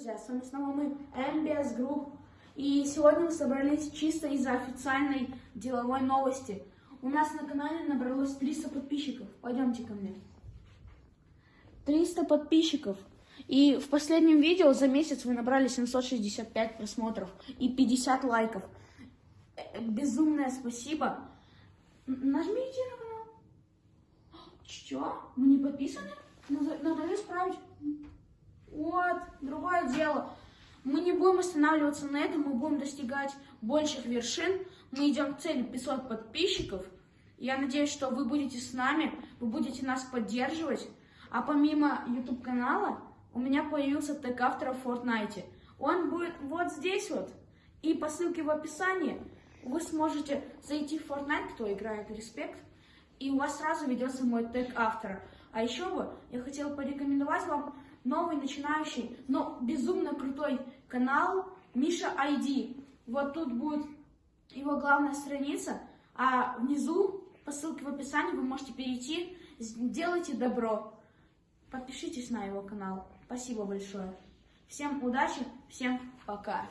снова мы, MBS Group. И сегодня мы собрались чисто из-за официальной деловой новости. У нас на канале набралось 300 подписчиков. Пойдемте ко мне. 300 подписчиков. И в последнем видео за месяц вы набрали 765 просмотров и 50 лайков. Э, Безумное спасибо. Нажмите на канал. Чё? Мы не подписаны? Надо, надо исправить. Вот, другое дело. Мы не будем останавливаться на этом, мы будем достигать больших вершин. Мы идем к цели 500 подписчиков. Я надеюсь, что вы будете с нами, вы будете нас поддерживать. А помимо YouTube канала, у меня появился тег автора в Fortnite. Он будет вот здесь вот. И по ссылке в описании вы сможете зайти в Fortnite, кто играет Респект, и у вас сразу ведется мой тег автора. А еще бы я хотела порекомендовать вам новый начинающий, но безумно крутой канал Миша ID. Вот тут будет его главная страница, а внизу по ссылке в описании вы можете перейти, сделайте добро. Подпишитесь на его канал. Спасибо большое. Всем удачи, всем пока.